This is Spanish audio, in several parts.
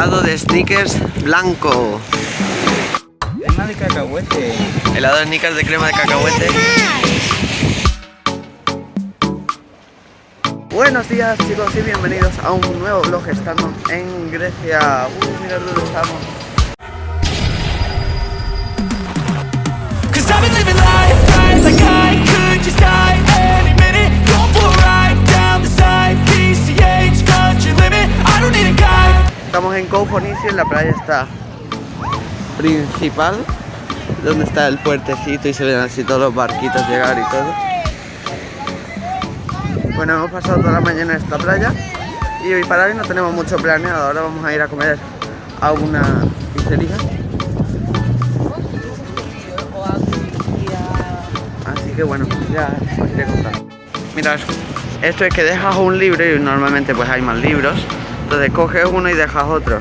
helado de sneakers blanco. Crema de cacahuete. Helado de sneakers de crema de cacahuete. Buenos días chicos y bienvenidos a un nuevo vlog. Estamos en Grecia. Uy, mirad dónde estamos. Cause I've been living life right like I could just die Estamos en Koufonisi, en la playa está principal, donde está el puertecito y se ven así todos los barquitos llegar y todo. Bueno, hemos pasado toda la mañana en esta playa y hoy para hoy no tenemos mucho planeado. Ahora vamos a ir a comer a una pizzería. Así que bueno, ya os iré contando. Mirad, esto es que dejas un libro y normalmente pues hay más libros. Entonces coges uno y dejas otro.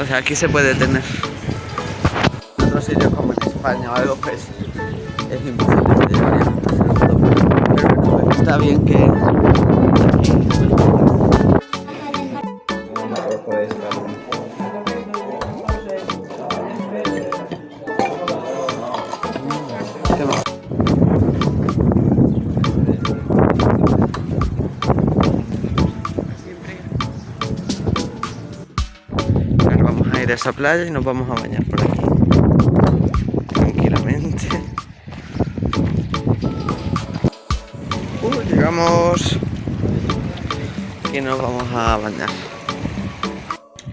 O sea, aquí se puede tener. En otros sitios como en España o algo pues es imposible. Pero está bien que... esa playa y nos vamos a bañar por aquí. Tranquilamente. Uh, llegamos. Y nos vamos a bañar.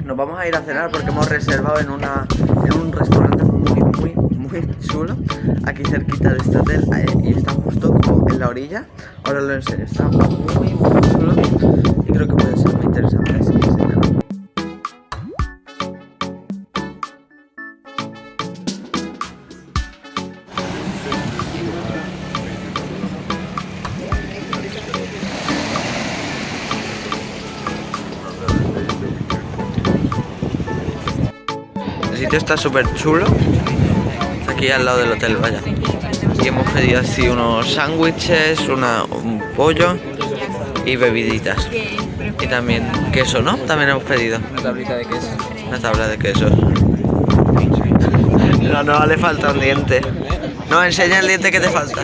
Nos vamos a ir a cenar porque hemos reservado en una en un restaurante muy muy muy chulo aquí cerquita de este hotel eh, y está justo en la orilla. Ahora lo enseño, está muy muy chulo y creo que puede ser muy interesante sitio está súper chulo. Está aquí al lado del hotel, vaya. Y hemos pedido así unos sándwiches, un pollo y bebiditas. Y también queso, ¿no? También hemos pedido Una tablita de queso. una tabla de queso. No, no, le falta un diente. No, enseña el diente que te falta.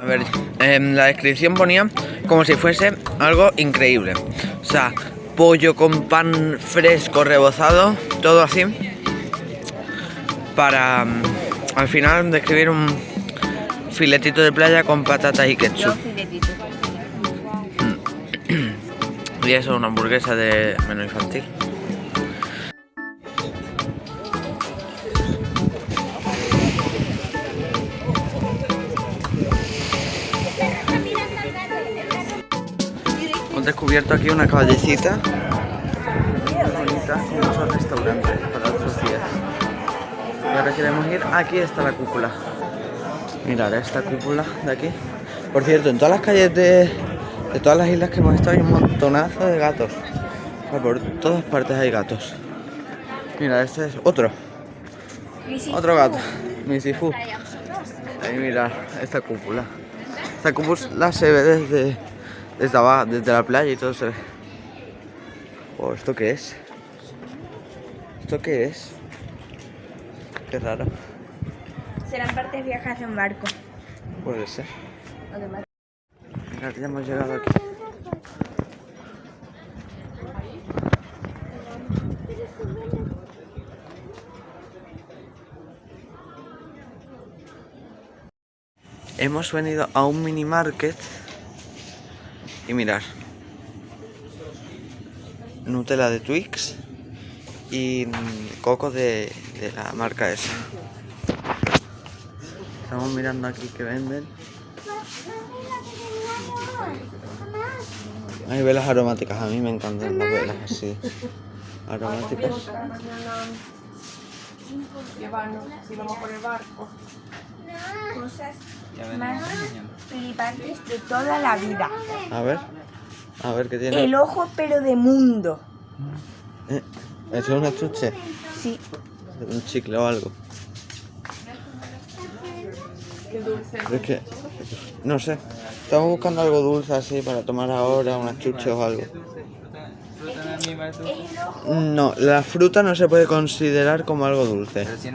A ver, en la descripción ponía como si fuese algo increíble. O sea, pollo con pan fresco rebozado, todo así. Para mm, al final describir un filetito de playa con patatas y ketchup. Y eso, una hamburguesa de menú infantil. Hemos descubierto aquí una callecita muy bonita con muchos restaurantes para otros días. Y ahora queremos ir. Aquí está la cúpula. Mirad esta cúpula de aquí. Por cierto, en todas las calles de, de todas las islas que hemos estado hay un montonazo de gatos. O sea, por todas partes hay gatos. Mira, este es otro. Otro gato. Misifu. Ahí mira esta cúpula. Esta cúpula se ve desde, desde abajo, desde la playa y todo se ve. Oh, ¿esto qué es? ¿Esto qué es? Qué raro. Serán partes viejas de un barco. Puede ser. Ya hemos llegado aquí. Hemos venido a un mini market y mirar. Nutella de Twix y coco de, de la marca esa. Estamos mirando aquí que venden. Hay velas aromáticas, a mí me encantan las velas así. Aromáticas. Llevarnos, si vamos por el barco. Cosas mañana. flipantes de toda la vida. A ver. A ver qué tiene. El ojo pero de mundo. Eh, ¿Eso es una chuche? Sí. Un chicle o algo. Pero es que. No sé. Estamos buscando algo dulce así para tomar ahora, unas chuches o algo. No, la fruta no se puede considerar como algo dulce. Pero si es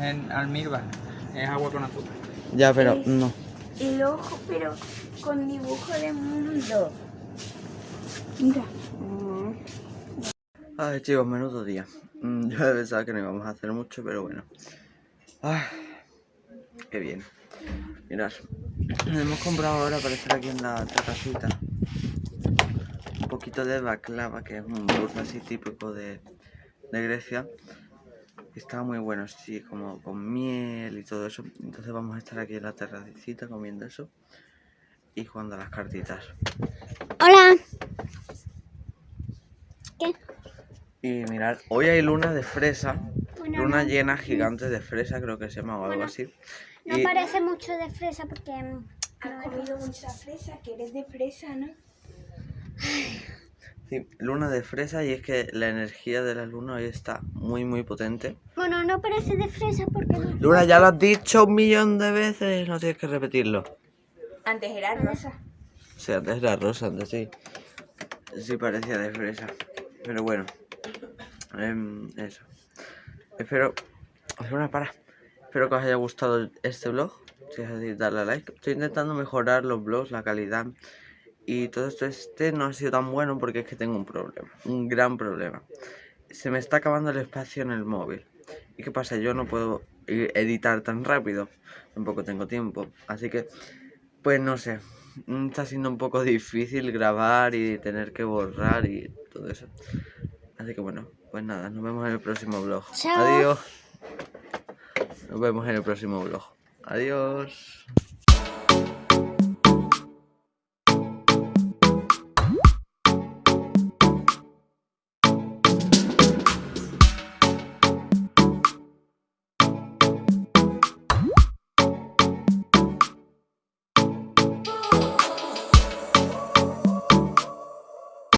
en almíbar, es agua con azúcar. Ya, pero no. El ojo pero con dibujo de mundo. Mira. Ay, chicos, menudo día. Mm, Yo pensaba que no íbamos a hacer mucho, pero bueno. Ay, qué bien. Mirad, hemos comprado ahora para estar aquí en la terracita un poquito de baklava, que es un dulce así típico de, de Grecia. Está muy bueno, sí, como con miel y todo eso. Entonces vamos a estar aquí en la terracita comiendo eso y jugando a las cartitas. Hola. ¿Qué? Y mirad, hoy hay luna de fresa, Bueno, luna no. llena gigante de fresa, creo que se llama o algo Bueno, así. No Y parece mucho de fresa porque... mm, Has comido mucha fresa, que eres de fresa, ¿no? sí, luna de fresa y es que la energía de la luna hoy está muy muy potente. Bueno, no parece de fresa porque... no- Luna, ya lo has dicho un millón de veces, no tienes que repetirlo. Antes era rosa. Sí, antes era rosa, antes sí. Sí parecía de fresa. Pero bueno. em, eso. Espero. Una para. Espero que os haya gustado este vlog. Si es así, darle a like. Estoy intentando mejorar los vlogs, la calidad. Y todo esto este no ha sido tan bueno porque es que tengo un problema. Un gran problema. Se me está acabando el espacio en el móvil. ¿Y qué pasa? Yo no puedo editar tan rápido. Tampoco tengo tiempo. Así que, pues no sé. Mm, Está siendo un poco difícil grabar y tener que borrar y todo eso. Así que bueno, pues nada, nos vemos en el próximo vlog. Chao. Adiós. Nos vemos en el próximo vlog. Adiós.